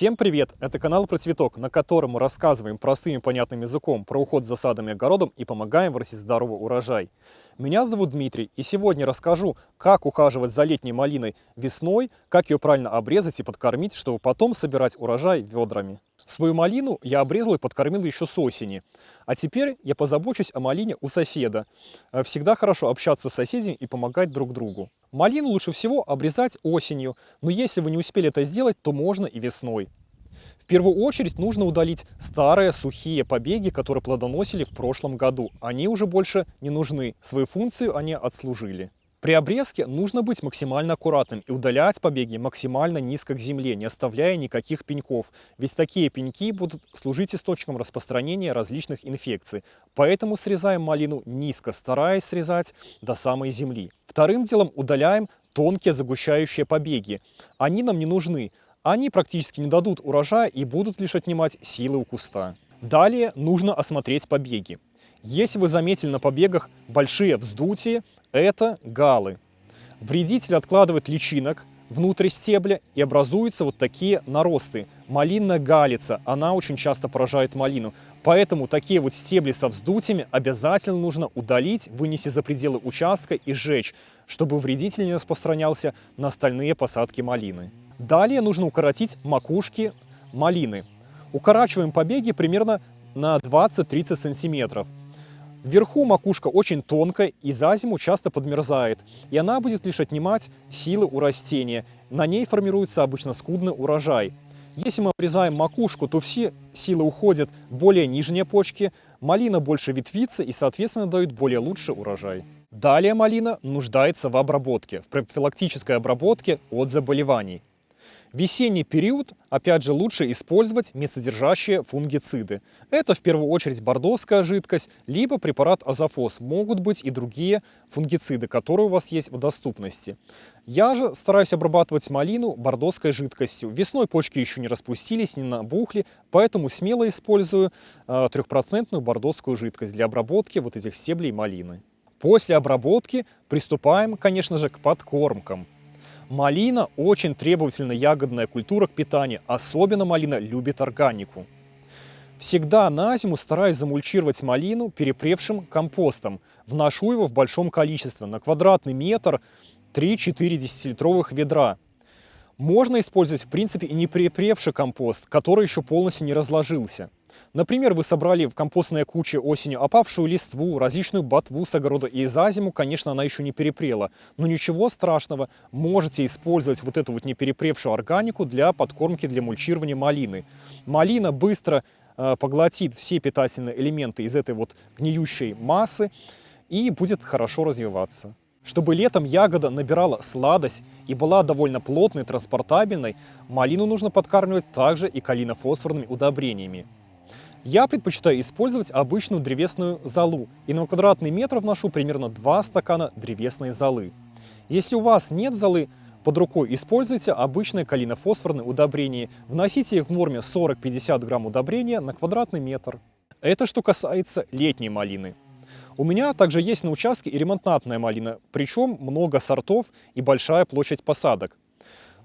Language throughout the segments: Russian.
Всем привет! Это канал про цветок, на котором мы рассказываем простым и понятным языком про уход за садом и огородом и помогаем вырастить здоровый урожай. Меня зовут Дмитрий, и сегодня расскажу, как ухаживать за летней малиной весной, как ее правильно обрезать и подкормить, чтобы потом собирать урожай ведрами. Свою малину я обрезал и подкормил еще с осени. А теперь я позабочусь о малине у соседа. Э, всегда хорошо общаться с соседями и помогать друг другу. Малину лучше всего обрезать осенью, но если вы не успели это сделать, то можно и весной. В первую очередь нужно удалить старые сухие побеги, которые плодоносили в прошлом году. Они уже больше не нужны, свою функцию они отслужили. При обрезке нужно быть максимально аккуратным и удалять побеги максимально низко к земле, не оставляя никаких пеньков, ведь такие пеньки будут служить источником распространения различных инфекций. Поэтому срезаем малину низко, стараясь срезать до самой земли. Вторым делом удаляем тонкие загущающие побеги. Они нам не нужны, они практически не дадут урожая и будут лишь отнимать силы у куста. Далее нужно осмотреть побеги. Если вы заметили на побегах большие вздутия, это галы. Вредитель откладывает личинок внутрь стебля и образуются вот такие наросты. Малинная галица, она очень часто поражает малину. Поэтому такие вот стебли со вздутиями обязательно нужно удалить, вынести за пределы участка и сжечь, чтобы вредитель не распространялся на остальные посадки малины. Далее нужно укоротить макушки малины. Укорачиваем побеги примерно на 20-30 сантиметров. Вверху макушка очень тонкая и за зиму часто подмерзает, и она будет лишь отнимать силы у растения. На ней формируется обычно скудный урожай. Если мы обрезаем макушку, то все силы уходят более нижние почки, малина больше ветвится и, соответственно, дает более лучший урожай. Далее малина нуждается в обработке, в профилактической обработке от заболеваний. Весенний период, опять же, лучше использовать медсодержащие фунгициды. Это в первую очередь бордоская жидкость, либо препарат азофос. Могут быть и другие фунгициды, которые у вас есть в доступности. Я же стараюсь обрабатывать малину бордоской жидкостью. Весной почки еще не распустились, не набухли, поэтому смело использую э, трехпроцентную бордоскую жидкость для обработки вот этих стеблей малины. После обработки приступаем, конечно же, к подкормкам. Малина очень требовательная ягодная культура к питанию, особенно малина любит органику. Всегда на зиму стараюсь замульчировать малину перепревшим компостом. Вношу его в большом количестве, на квадратный метр 3-4 десятилитровых ведра. Можно использовать в принципе и не перепревший компост, который еще полностью не разложился. Например, вы собрали в компостной куче осенью опавшую листву, различную ботву с огорода, и за зиму, конечно, она еще не перепрела. Но ничего страшного, можете использовать вот эту вот не перепревшую органику для подкормки, для мульчирования малины. Малина быстро э, поглотит все питательные элементы из этой вот гниющей массы и будет хорошо развиваться. Чтобы летом ягода набирала сладость и была довольно плотной, транспортабельной, малину нужно подкармливать также и калинофосфорными удобрениями. Я предпочитаю использовать обычную древесную золу и на квадратный метр вношу примерно 2 стакана древесной золы. Если у вас нет золы под рукой, используйте обычное калинофосфорное удобрение. Вносите их в норме 40-50 грамм удобрения на квадратный метр. Это что касается летней малины. У меня также есть на участке и ремонтантная малина, причем много сортов и большая площадь посадок.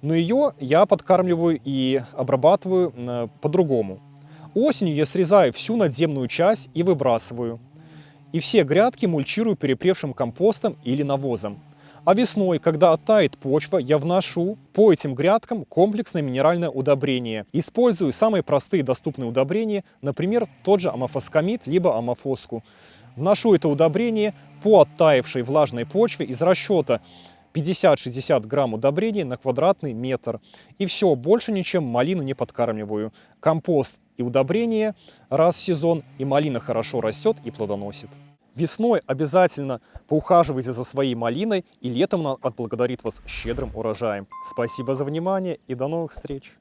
Но ее я подкармливаю и обрабатываю э, по-другому. Осенью я срезаю всю надземную часть и выбрасываю. И все грядки мульчирую перепревшим компостом или навозом. А весной, когда оттает почва, я вношу по этим грядкам комплексное минеральное удобрение. Использую самые простые доступные удобрения, например, тот же амофоскамид, либо амофоску. Вношу это удобрение по оттаившей влажной почве из расчета 50-60 грамм удобрения на квадратный метр. И все, больше ничем малину не подкармливаю. Компост и удобрение раз в сезон, и малина хорошо растет и плодоносит. Весной обязательно поухаживайте за своей малиной, и летом она отблагодарит вас щедрым урожаем. Спасибо за внимание и до новых встреч!